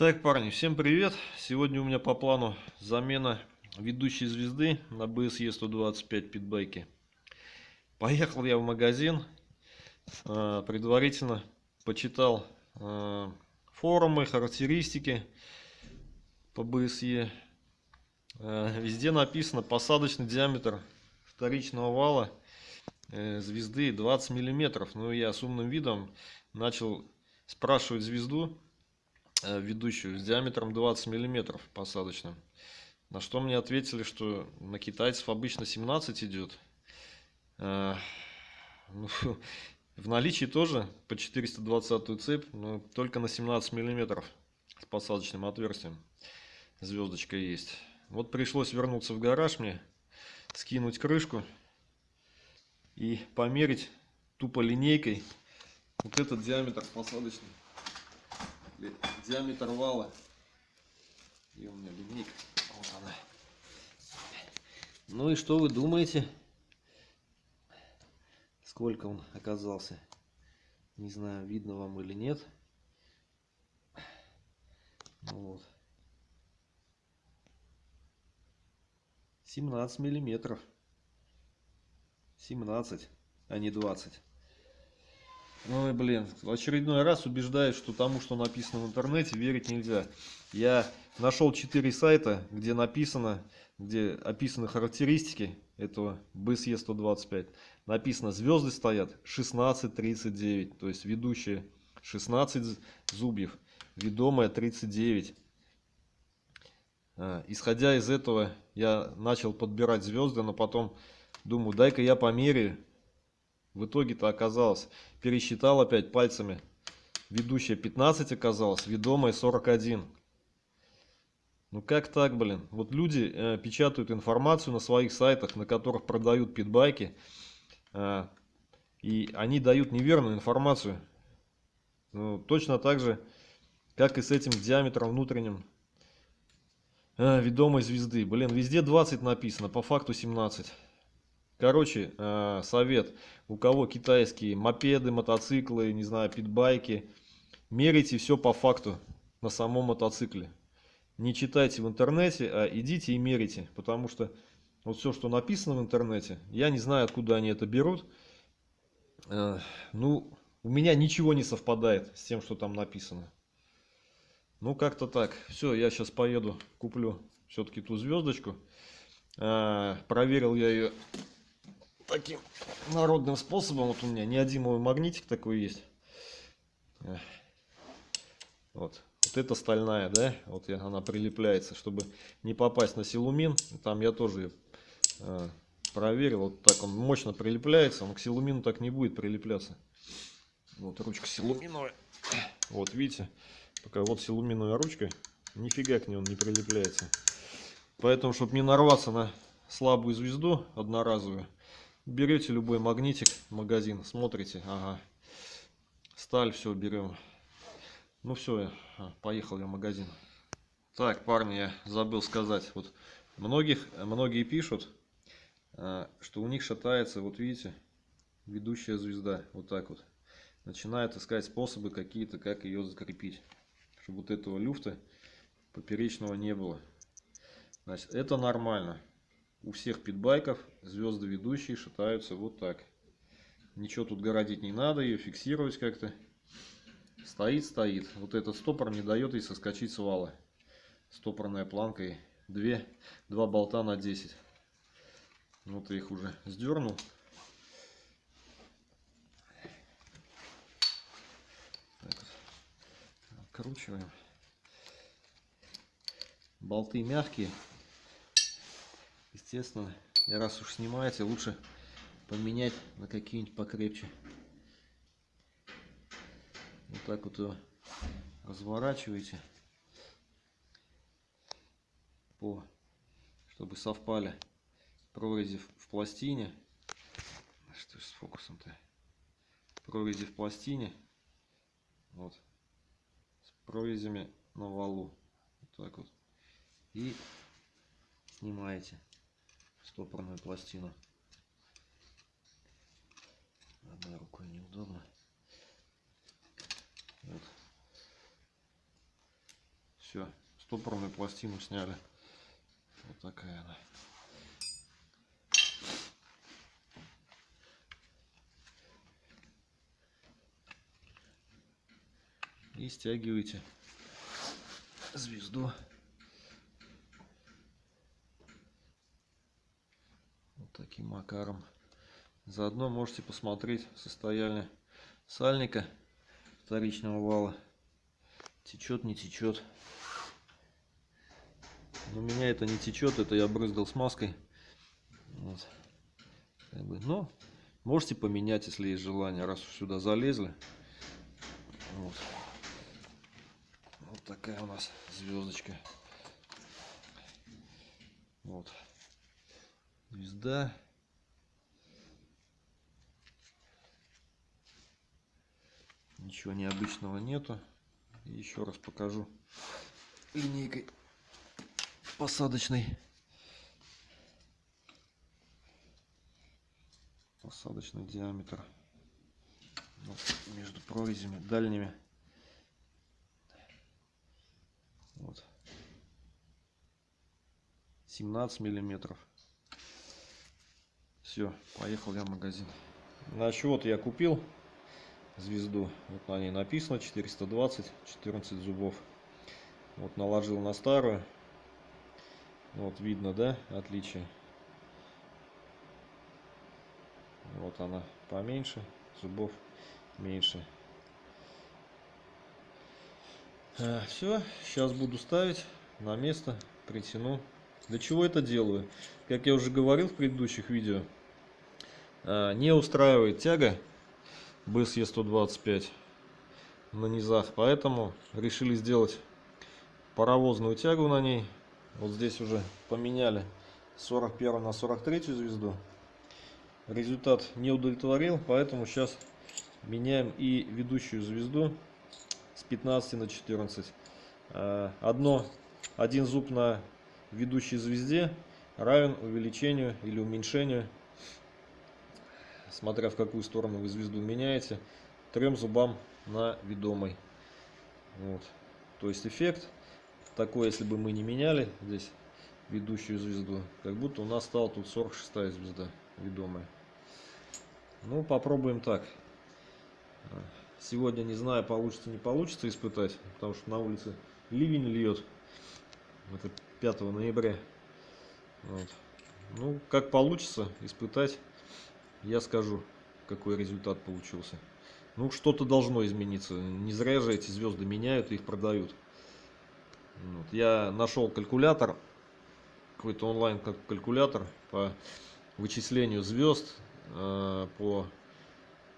Так, парни, всем привет! Сегодня у меня по плану замена ведущей звезды на BSE 125 питбайке. Поехал я в магазин, а, предварительно почитал а, форумы, характеристики по BSE. А, везде написано посадочный диаметр вторичного вала э, звезды 20 миллиметров. Ну, я с умным видом начал спрашивать звезду, Э, ведущую с диаметром 20 миллиметров посадочным. На что мне ответили, что на китайцев обычно 17 идет. Э, ну, в наличии тоже по 420 цепь, но только на 17 миллиметров с посадочным отверстием звездочка есть. Вот пришлось вернуться в гараж мне, скинуть крышку и померить тупо линейкой вот этот диаметр посадочный диаметр вала. И у меня линейка. Вот она. Ну и что вы думаете? Сколько он оказался? Не знаю, видно вам или нет. Ну вот. 17 миллиметров. 17, а не 20. Ой, блин, очередной раз убеждаюсь, что тому, что написано в интернете, верить нельзя. Я нашел 4 сайта, где написано, где описаны характеристики этого BSE 125. Написано, звезды стоят 16-39, то есть ведущие 16 зубьев, ведомая 39. А, исходя из этого, я начал подбирать звезды, но потом думаю, дай-ка я померяю в итоге-то оказалось, пересчитал опять пальцами. Ведущая 15 оказалось, ведомая 41. Ну как так, блин? Вот люди э, печатают информацию на своих сайтах, на которых продают питбайки. Э, и они дают неверную информацию. Ну, точно так же, как и с этим диаметром внутренним э, ведомой звезды. Блин, везде 20 написано, по факту 17. Короче, э, совет. У кого китайские мопеды, мотоциклы, не знаю, питбайки. Мерите все по факту на самом мотоцикле. Не читайте в интернете, а идите и мерите. Потому что вот все, что написано в интернете, я не знаю, откуда они это берут. Э, ну, у меня ничего не совпадает с тем, что там написано. Ну, как-то так. Все, я сейчас поеду, куплю все-таки ту звездочку. Э, проверил я ее таким народным способом. Вот у меня неодимовый магнитик такой есть. Вот. Вот это стальная, да? Вот она прилепляется, чтобы не попасть на силумин. Там я тоже э, проверил. Вот так он мощно прилепляется. Он к силумину так не будет прилепляться. Вот ручка силуминовая. Вот видите? Пока вот силуминовая ручка. Нифига к ней он не прилепляется. Поэтому, чтобы не нарваться на слабую звезду одноразовую, берете любой магнитик магазин смотрите ага. Сталь все берем. Ну все поехал я в магазин. Так парни я забыл сказать. Вот многих многие пишут а, что у них шатается вот видите ведущая звезда. Вот так вот. Начинают искать способы какие-то как ее закрепить чтобы вот этого люфта поперечного не было. Значит это нормально у всех питбайков звезды ведущие шатаются вот так. Ничего тут городить не надо, ее фиксировать как-то. Стоит, стоит. Вот этот стопор не дает ей соскочить с вала. Стопорная планка и две, два болта на 10. Вот я их уже сдернул. Так, откручиваем. Болты мягкие. Естественно, раз уж снимаете, лучше поменять на какие-нибудь покрепче. Вот так вот его разворачиваете, по, чтобы совпали прорези в пластине. Что ж с фокусом-то? Прорези в пластине. Вот. С прорезями на валу. Вот так вот. И снимаете стопорную пластину. Одной рукой неудобно. Вот. Все, стопорную пластину сняли. Вот такая она. И стягиваете звезду. Таким макаром. Заодно можете посмотреть состояние сальника вторичного вала. Течет, не течет. У меня это не течет, это я брызгал смазкой. Вот. Как бы, но можете поменять, если есть желание, раз сюда залезли. Вот. вот такая у нас звездочка. Вот. Звезда. Ничего необычного нету. еще раз покажу линейкой посадочный. Посадочный диаметр вот, между прорезями дальними. Вот. 17 миллиметров. Все, поехал я в магазин. На счет я купил звезду. Вот на ней написано 420, 14 зубов. Вот наложил на старую. Вот видно, да, отличие. Вот она поменьше, зубов меньше. А, все, сейчас буду ставить на место, притяну. Для чего это делаю? Как я уже говорил в предыдущих видео, не устраивает тяга BSE 125 на низах, поэтому решили сделать паровозную тягу на ней вот здесь уже поменяли 41 на 43 звезду. Результат не удовлетворил, поэтому сейчас меняем и ведущую звезду с 15 на 14. А, одно, один зуб на ведущей звезде равен увеличению или уменьшению, смотря в какую сторону вы звезду меняете, трем зубам на ведомой. Вот. То есть эффект такой, если бы мы не меняли здесь ведущую звезду, как будто у нас стала тут 46 звезда ведомая. Ну, попробуем так. Сегодня не знаю, получится не получится испытать, потому что на улице ливень льет. Это 5 ноября. Вот. Ну, как получится испытать, я скажу, какой результат получился. Ну, что-то должно измениться. Не зря же эти звезды меняют и их продают. Вот. Я нашел калькулятор, какой-то онлайн калькулятор по вычислению звезд, э, по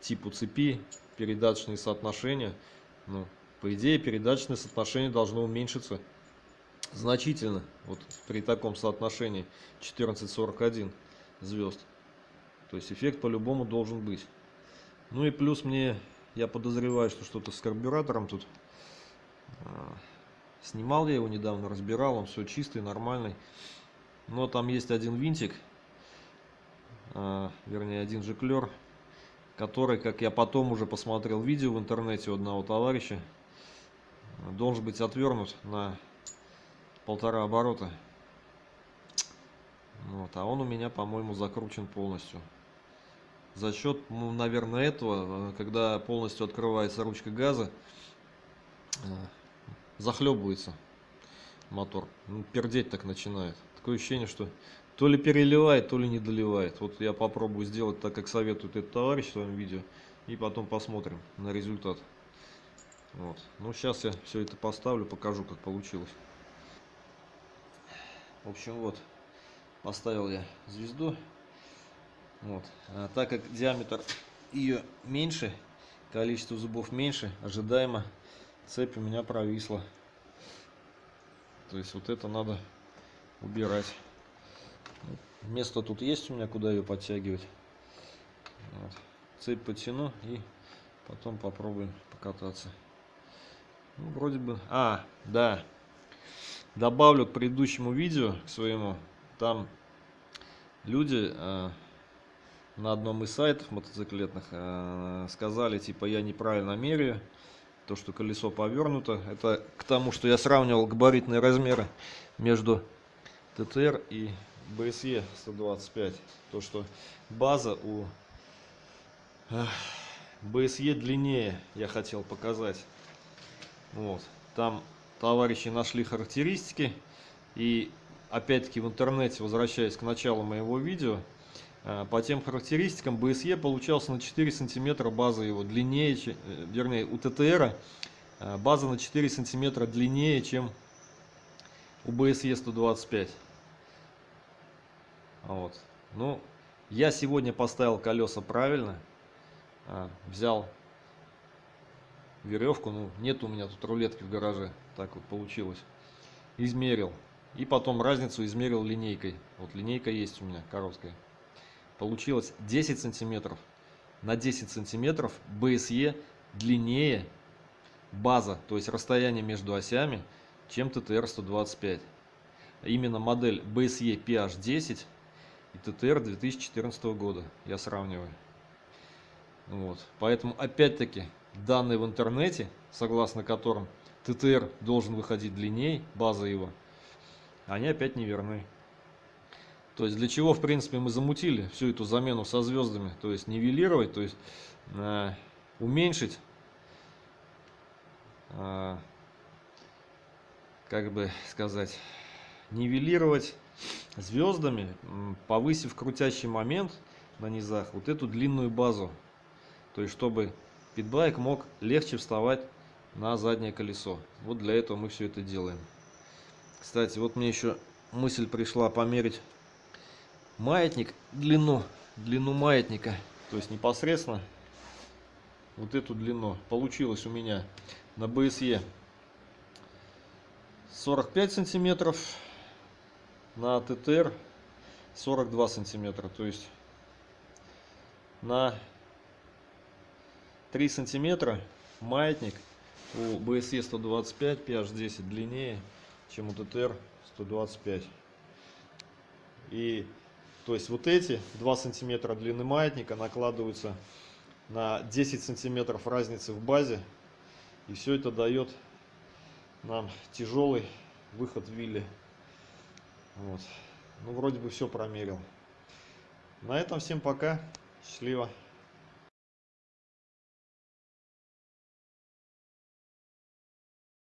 типу цепи, передаточные соотношения. Ну, по идее, передаточное соотношение должно уменьшиться значительно. Вот при таком соотношении 1441 звезд. То есть эффект по-любому должен быть. Ну и плюс мне, я подозреваю, что что-то с карбюратором тут а, Снимал я его недавно, разбирал, он все чистый, нормальный. Но там есть один винтик, э, вернее один жиклер, который, как я потом уже посмотрел видео в интернете у одного товарища, должен быть отвернут на полтора оборота. Вот, а он у меня, по-моему, закручен полностью. За счет, ну, наверное, этого, когда полностью открывается ручка газа, э, захлебывается мотор. Ну, пердеть так начинает. Такое ощущение, что то ли переливает, то ли не доливает. Вот я попробую сделать так, как советует этот товарищ в своем видео. И потом посмотрим на результат. Вот. Ну, сейчас я все это поставлю, покажу, как получилось. В общем, вот. Поставил я звезду. Вот. А так как диаметр ее меньше, количество зубов меньше, ожидаемо цепь у меня провисла. То есть вот это надо убирать. Место тут есть у меня, куда ее подтягивать. Вот. Цепь потяну и потом попробуем покататься. Ну, вроде бы... А, да. Добавлю к предыдущему видео, к своему. Там люди э, на одном из сайтов мотоциклетных э, сказали, типа, я неправильно меряю то, что колесо повернуто. Это к тому, что я сравнивал габаритные размеры между ТТР и BSE 125. То, что база у BSE длиннее, я хотел показать. Вот. Там товарищи нашли характеристики. И опять-таки в интернете, возвращаясь к началу моего видео, э, по тем характеристикам BSE получался на 4 сантиметра база его длиннее, э, вернее у ТТР э, база на 4 сантиметра длиннее, чем у BSE 125. Вот. Ну, я сегодня поставил колеса правильно. Взял веревку, ну нет у меня тут рулетки в гараже, так вот получилось. Измерил. И потом разницу измерил линейкой. Вот линейка есть у меня, короткая. Получилось 10 сантиметров. На 10 сантиметров BSE длиннее база, то есть расстояние между осями, чем TTR-125. Именно модель BSE PH10 и TTR 2014 года я сравниваю. Вот. Поэтому опять-таки данные в интернете, согласно которым ТТР должен выходить длиннее, база его, они опять неверны. То есть для чего, в принципе, мы замутили всю эту замену со звездами, то есть нивелировать, то есть э, уменьшить, э, как бы сказать, нивелировать звездами, повысив крутящий момент на низах, вот эту длинную базу. То есть чтобы питбайк мог легче вставать на заднее колесо. Вот для этого мы все это делаем. Кстати, вот мне еще мысль пришла померить маятник, длину, длину маятника. То есть непосредственно вот эту длину. Получилось у меня на BSE 45 сантиметров, на ТТР 42 сантиметра. То есть на 3 сантиметра маятник у BSE 125 PH10 длиннее чем у ТТР 125. И то есть вот эти 2 сантиметра длины маятника накладываются на 10 сантиметров разницы в базе. И все это дает нам тяжелый выход в вилле. Вот. Ну, вроде бы все промерил. На этом всем пока. Счастливо.